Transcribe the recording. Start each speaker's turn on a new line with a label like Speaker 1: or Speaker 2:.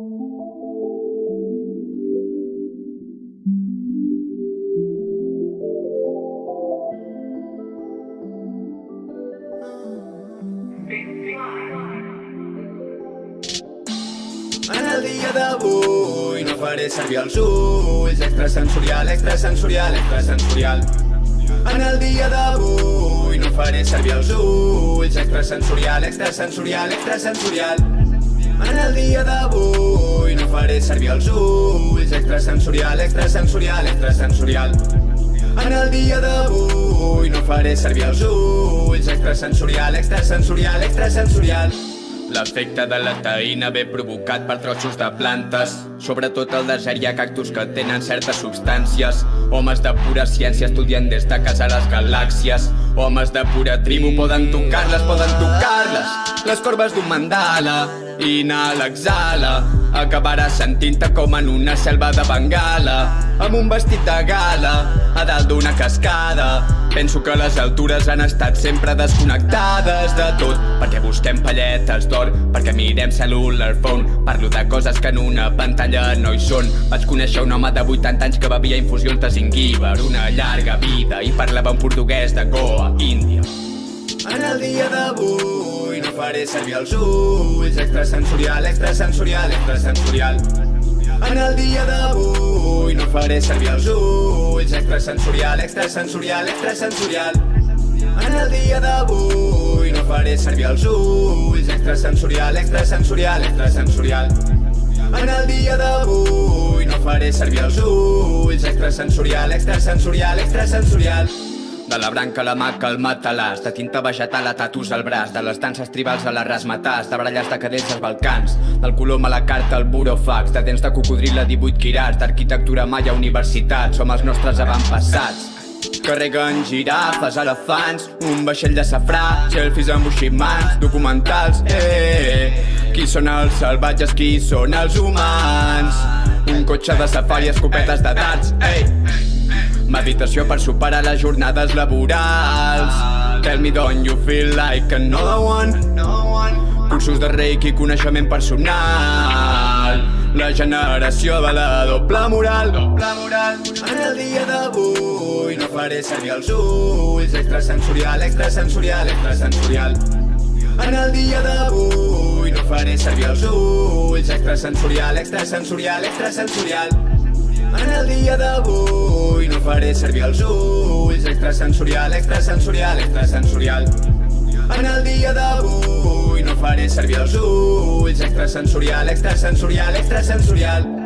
Speaker 1: En el dia d'avui no faré servir els ulls. Extrasensorial, extrasensorial, extrasensorial. En el dia d'avui no faré servir els ulls. Extrasensorial, extrasensorial, extrasensorial En el dia d'avui no faré servir els ulls Extrasensorial, extrasensorial, extrasensorial en el dia d'avui no faré servir els ulls Extrasensorial, extrasensorial, extrasensorial L'efecte de la taïna ve provocat per trossos de plantes. Sobretot al desert hi ha cactus que tenen certes substàncies. Homes de pura ciència estudien des de casa les galàxies. Homes de pura tribu poden tocar-les, poden tocar-les. Les corbes d'un mandala, inhala, exhala. Acabaràs sentint-te com en una selva de Bengala amb un vestit de gala a dalt d'una cascada. Penso que les altures han estat sempre desconnectades de tot. Perquè busquem palletes d'or perquè mirem cellular phone parlo de coses que en una pantalla no hi són. Vaig conèixer un home de 80 anys que bevia infusions de zingiber una llarga vida i parlava un portuguès de Goa, Índia. En el dia d'avui faré servir els ulls Extrasensorial, extrasensorial, extrasensorial. En el dia d'avui no faré servir els ulls Extrasensorial, extrasensorial, extrasensorial. En el dia d'avui no faré servir els ulls Extrasensorial, extrasensorial, extrasensorial. En el dia d'avui no faré servir els ulls Extrasensorial, extrasensorial, extrasensorial de la branca a la maca al matalàs, de tinta vegetal a tatus al braç, de les danses tribals a les rasmatàs, de baralles de cadells als Balcans, del colom a la carta al burofax, de dents de cocodril a 18 quirats, d'arquitectura maia a universitat, som els nostres avantpassats. Carreguen girafes, elefants, un vaixell de safrà, selfies amb buximans, documentals, eh, Qui són els salvatges, qui són els humans? Un cotxe de safari, escopetes de darts, ei! Meditació per superar les jornades laborals. Tell me don't you feel like another one? Cursos de reiki, coneixement personal La generació de la doble moral. En el dia d'avui no faré servir els ulls. Extrasensorial, extrasensorial, extrasensorial. En el dia d'avui no faré servir els ulls. Extrasensorial, extrasensorial, extrasensorial. En el dia d'avui no faré servir els ulls. Extrasensorial, extrasensorial, extrasensorial. En el dia d'avui no faré servir els ulls Extrasensorial, extrasensorial, extrasensorial